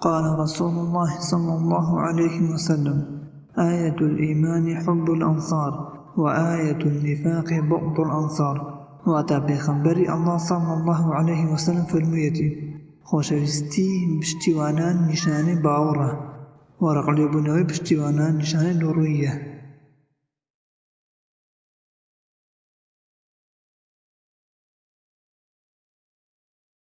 قال رسول الله صلى الله عليه وسلم آية الإيمان حب الأنصار وآية النفاق بغض الأنصار. وأتى پێخەمبەری الله صلى الله عليه وسلم فەرموویەتی خۆشەویستی پشتیوانان نیشانەی باوەڕە ورقل بنوي پشتیوانان نیشانەی دۆڕوویە